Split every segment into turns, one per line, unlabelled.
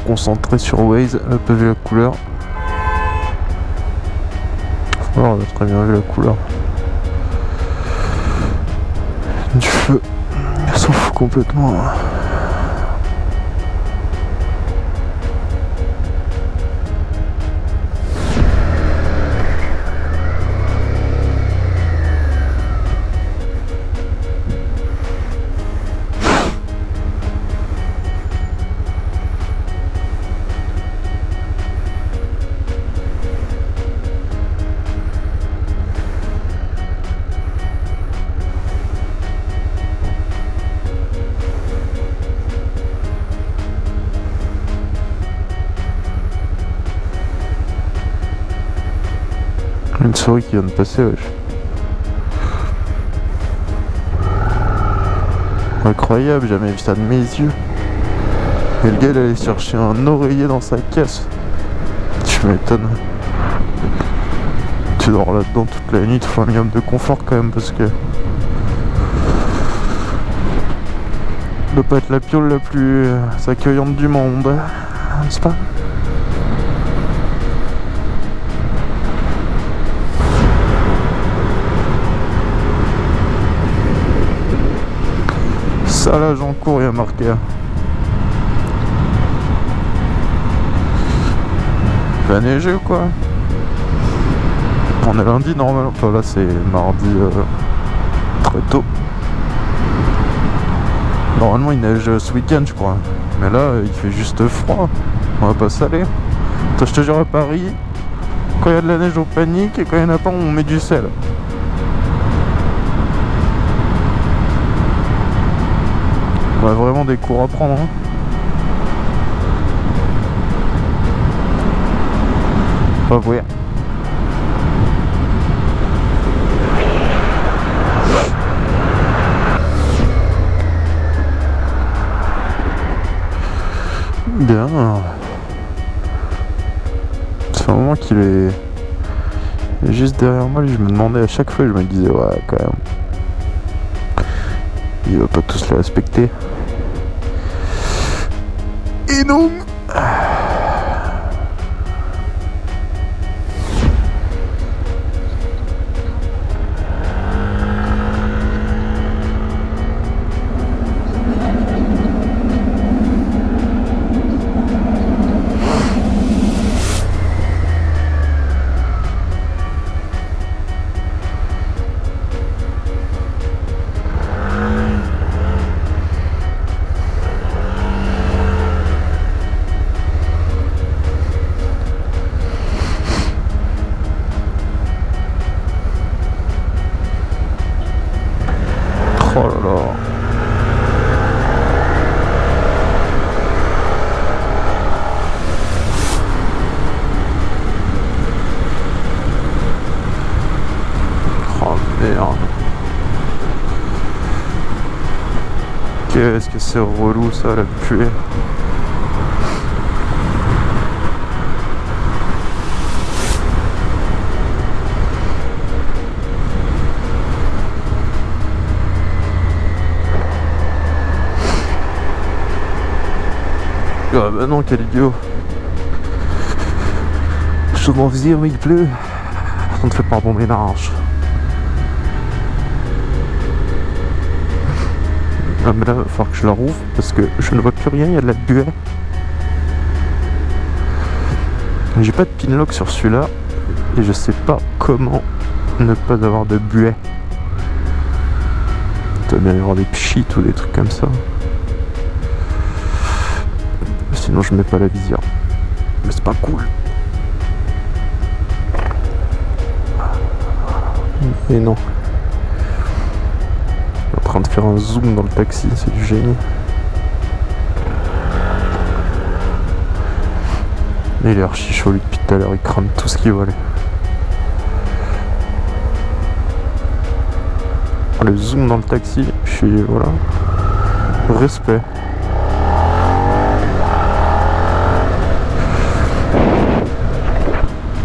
Trop concentré sur Waze, hop vu la couleur. Oh, on a très bien vu la couleur. Du feu. Il s'en fout complètement. Une souris qui vient de passer, wesh. Incroyable, jamais vu ça de mes yeux. Et le gars il allait chercher un oreiller dans sa caisse. Tu m'étonnes. Tu dors là-dedans toute la nuit, te faut un minimum de confort quand même parce que. Ça doit pas être la piole la plus euh, accueillante du monde, n'est-ce pas? Salage en cours, il y marqué. Va neiger ou quoi? On est lundi normalement. Enfin là c'est mardi euh, très tôt. Normalement il neige ce week-end je crois. Mais là il fait juste froid. On va pas saler. Toi je te jure à Paris, quand il y a de la neige on panique et quand il n'y en a pas on met du sel. On a vraiment des cours à prendre. hein. Pas voir. Bien. Fait un moment qu'il est... est juste derrière moi. Je me demandais à chaque fois, je me disais, ouais, quand même. Il va pas tous les respecter. Et non Qu'est-ce que c'est relou ça la pluie. Ah bah non, quel idiot. Je m'en dire, mais il pleut. Ça ne fait pas un bon ménage. Ah mais là, il va falloir que je la rouvre parce que je ne vois plus rien, il y a de la buée. J'ai pas de pinlock sur celui-là et je sais pas comment ne pas avoir de buée. Il doit bien y avoir des pchits ou des trucs comme ça. Sinon je mets pas la visière. Mais c'est pas cool. Et non. Faire un zoom dans le taxi, c'est du génie. Il est archi chaud lui depuis tout à l'heure, il crame tout ce qui vole. Le zoom dans le taxi, je suis voilà. Respect.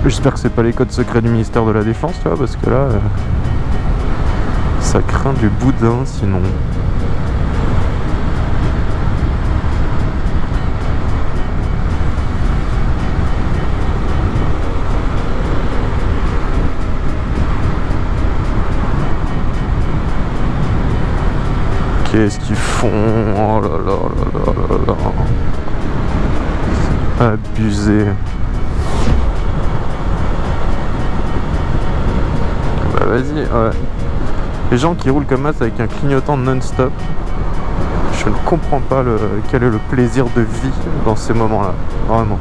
J'espère que c'est pas les codes secrets du ministère de la Défense, tu vois, parce que là, euh, ça craint du boudin sinon. Qu'est-ce qu'ils font? Oh là là là là là là Abusé. Bah vas-y, ouais. Les gens qui roulent comme ça avec un clignotant non-stop, je ne comprends pas quel est le plaisir de vie dans ces moments-là. Vraiment.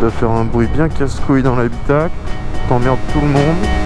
De faire un bruit bien casse-couille dans l'habitacle, t'emmerdes tout le monde.